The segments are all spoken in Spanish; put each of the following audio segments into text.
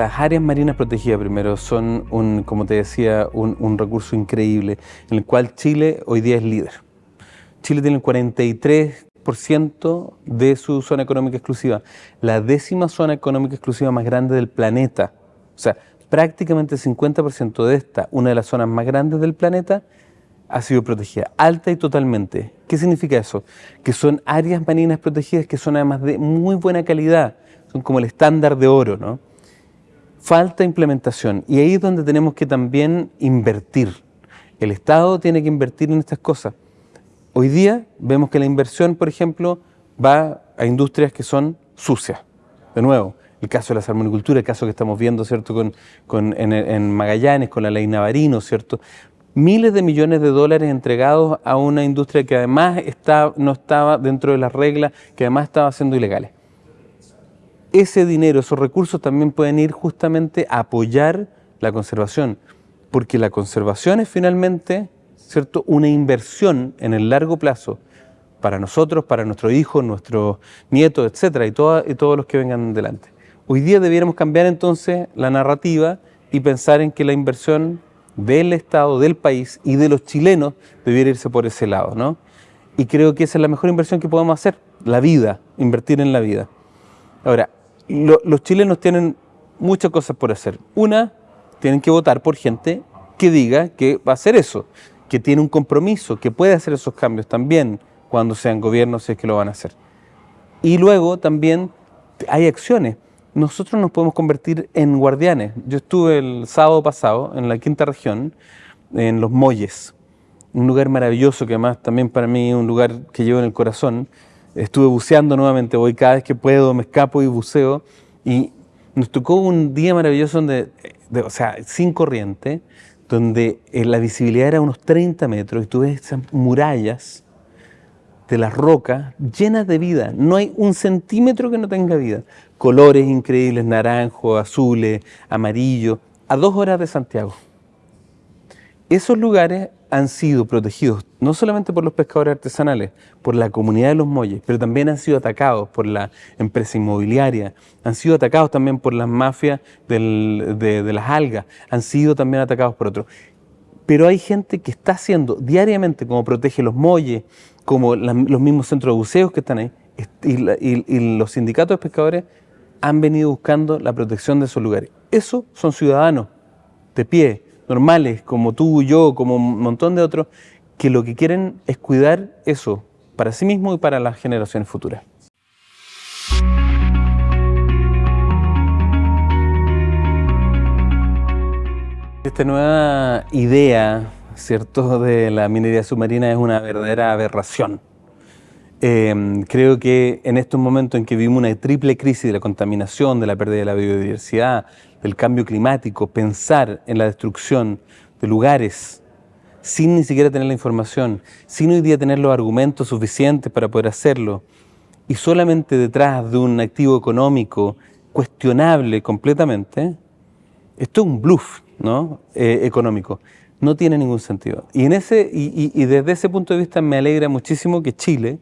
las áreas marinas protegidas primero son, un, como te decía, un, recurso increíble en el cual Chile hoy día es líder. Chile tiene el 43% de su zona económica exclusiva, la décima zona económica exclusiva más grande del planeta. O sea, prácticamente el 50% de esta, una de las zonas más grandes del planeta, ha sido protegida, alta y totalmente. ¿Qué significa eso? Que son áreas marinas protegidas que son además de muy buena calidad, son como el estándar de oro, ¿no? Falta implementación y ahí es donde tenemos que también invertir. El Estado tiene que invertir en estas cosas. Hoy día vemos que la inversión, por ejemplo, va a industrias que son sucias. De nuevo, el caso de la salmonicultura, el caso que estamos viendo, ¿cierto?, con, en, en, Magallanes, con la ley Navarino, ¿cierto?, miles de millones de dólares entregados a una industria que además está, no estaba dentro de las reglas, que además estaba siendo ilegales. Ese dinero, esos recursos también pueden ir justamente a apoyar la conservación, porque la conservación es finalmente ¿cierto? una inversión en el largo plazo para nosotros, para nuestros hijos, nuestros nietos, etcétera, y, todos los que vengan delante. Hoy día debiéramos cambiar entonces la narrativa y pensar en que la inversión del Estado, del país y de los chilenos debiera irse por ese lado, ¿no? Y creo que esa es la mejor inversión que podemos hacer, la vida, invertir en la vida. Ahora, los chilenos tienen muchas cosas por hacer. Una, tienen que votar por gente que diga que va a hacer eso, que tiene un compromiso, que puede hacer esos cambios también cuando sean gobiernos, si es que lo van a hacer. Y luego también hay acciones nosotros nos podemos convertir en guardianes. Yo estuve el sábado pasado en la quinta región, en Los Molles, un lugar maravilloso que además también para mí es un lugar que llevo en el corazón. Estuve buceando nuevamente, voy cada vez que puedo, me escapo y buceo. Y nos tocó un día maravilloso donde, o sea, sin corriente, donde eh, la visibilidad era unos 30 metros y tú ves esas murallas de las rocas llenas de vida. No hay un centímetro que no tenga vida. Colores increíbles, naranjo, azules, amarillo, a dos horas de Santiago. Esos lugares han sido protegidos no solamente por los pescadores artesanales, por la comunidad de los molles, pero también han sido atacados por la empresa inmobiliaria, han sido atacados también por las mafias de, las algas, han sido también atacados por otros. Pero hay gente que está haciendo diariamente, como protege los molles, como los mismos centros de buceos que están ahí, y, los sindicatos de pescadores han venido buscando la protección de esos lugares. Esos son ciudadanos de pie, normales, como tú, yo, como un montón de otros, que lo que quieren es cuidar eso para sí mismos y para las generaciones futuras. Esta nueva idea ¿cierto?, de la minería submarina es una verdadera aberración. Eh, creo que en estos momentos en que vivimos una triple crisis de la contaminación, de la pérdida de la biodiversidad, del cambio climático, pensar en la destrucción de lugares sin ni siquiera tener la información, sin hoy día tener los argumentos suficientes para poder hacerlo, y solamente detrás de un activo económico cuestionable completamente, esto es un bluff ¿no? Eh, económico no tiene ningún sentido. Y, en ese, y, desde ese punto de vista me alegra muchísimo que Chile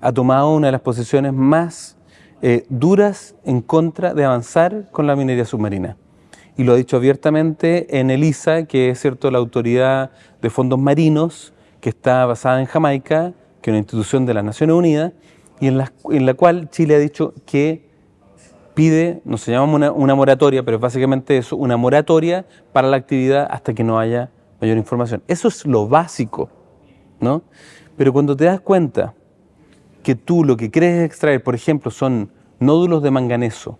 ha tomado una de las posiciones más eh, duras en contra de avanzar con la minería submarina. Y lo ha dicho abiertamente en ELISA, que es cierto la autoridad de fondos marinos, que está basada en Jamaica, que es una institución de las Naciones Unidas, y en la, en la cual Chile ha dicho que pide, no se llama una, una moratoria, pero básicamente eso, una moratoria para la actividad hasta que no haya mayor información. Eso es lo básico, ¿no? Pero cuando te das cuenta que tú lo que quieres extraer, por ejemplo, son nódulos de manganeso,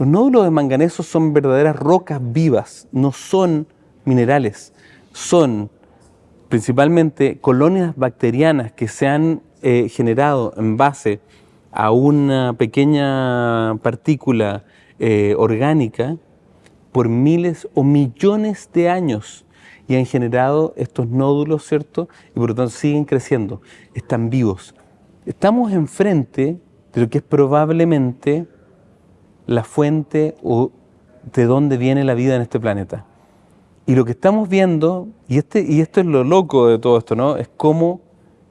los nódulos de manganeso son verdaderas rocas vivas, no son minerales, son principalmente colonias bacterianas que se han eh, generado en base a una pequeña partícula eh, orgánica por miles o millones de años y han generado estos nódulos, ¿cierto? Y por lo tanto siguen creciendo, están vivos. Estamos enfrente de lo que es probablemente la fuente o de dónde viene la vida en este planeta. Y lo que estamos viendo, y, este, y esto es lo loco de todo esto, ¿no? Es cómo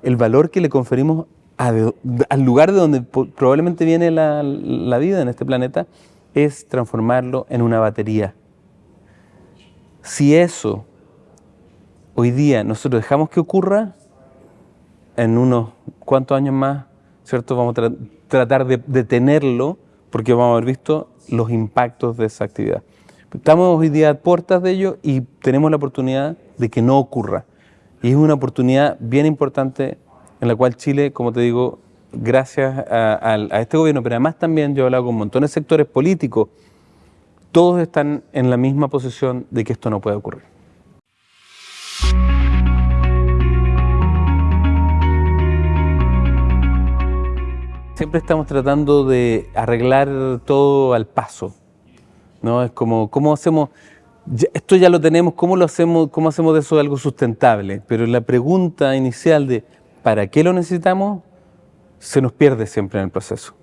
el valor que le conferimos al lugar de donde probablemente viene la, la vida en este planeta es transformarlo en una batería. Si eso hoy día nosotros dejamos que ocurra, en unos cuantos años más, ¿cierto? Vamos a tratar de detenerlo porque vamos a haber visto los impactos de esa actividad. Estamos hoy día a puertas de ello y tenemos la oportunidad de que no ocurra. Y es una oportunidad bien importante en la cual Chile, como te digo, gracias a, este gobierno, pero además también yo he hablado con montones de sectores políticos, todos están en la misma posición de que esto no puede ocurrir. Siempre estamos tratando de arreglar todo al paso, ¿no? Es como, ¿cómo hacemos? esto ya lo tenemos, ¿cómo lo hacemos, cómo hacemos de eso algo sustentable? Pero la pregunta inicial de ¿para qué lo necesitamos? se nos pierde siempre en el proceso.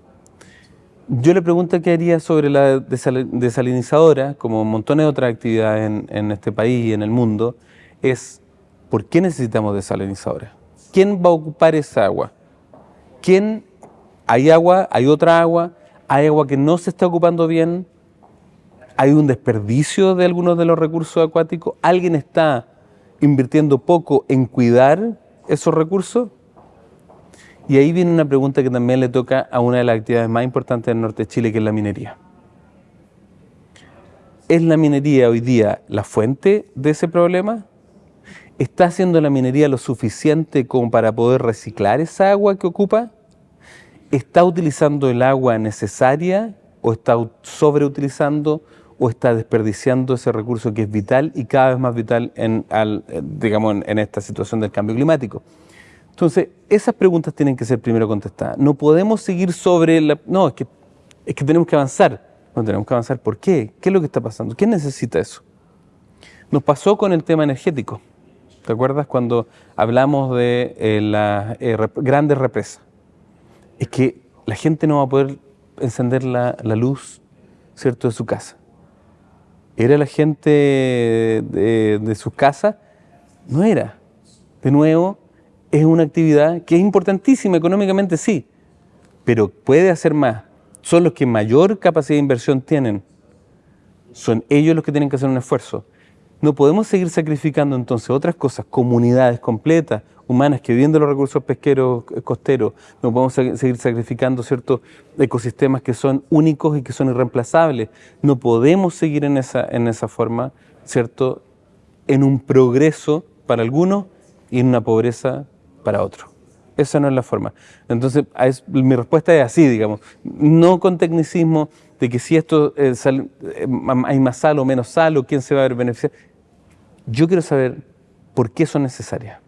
Yo le pregunto qué haría sobre la desalinizadora, como montones de otras actividades en, en este país y en el mundo, es ¿por qué necesitamos desalinizadora? ¿Quién va a ocupar esa agua? ¿Quién? ¿Hay agua? ¿Hay otra agua? ¿Hay agua que no se está ocupando bien? ¿Hay un desperdicio de algunos de los recursos acuáticos? ¿Alguien está invirtiendo poco en cuidar esos recursos? Y ahí viene una pregunta que también le toca a una de las actividades más importantes del norte de Chile, que es la minería. ¿Es la minería hoy día la fuente de ese problema? ¿Está haciendo la minería lo suficiente como para poder reciclar esa agua que ocupa? ¿Está utilizando el agua necesaria o está sobreutilizando o está desperdiciando ese recurso que es vital y cada vez más vital en, digamos, en esta situación del cambio climático? Entonces, esas preguntas tienen que ser primero contestadas. No podemos seguir sobre la... No, es que, es que tenemos que avanzar. No tenemos que avanzar. ¿Por qué? ¿Qué es lo que está pasando? ¿Quién necesita eso? Nos pasó con el tema energético. ¿Te acuerdas cuando hablamos de eh, las eh, grandes represas? Es que la gente no va a poder encender la, luz, ¿cierto?, de su casa. ¿Era la gente de, de sus casas? No era. De nuevo, es una actividad que es importantísima económicamente, sí, pero puede hacer más. Son los que mayor capacidad de inversión tienen. Son ellos los que tienen que hacer un esfuerzo. No podemos seguir sacrificando entonces otras cosas, comunidades completas, humanas que viven de los recursos pesqueros eh, costeros, no podemos seguir sacrificando ciertos ecosistemas que son únicos y que son irreemplazables. No podemos seguir en esa, en esa forma, ¿cierto? En un progreso para algunos y en una pobreza para otro. Esa no es la forma. Entonces, mi respuesta es así, digamos, no con tecnicismo de que si esto eh, eh, hay más sal o menos sal o quién se va a ver beneficiar. Yo quiero saber por qué son necesarias.